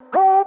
Go!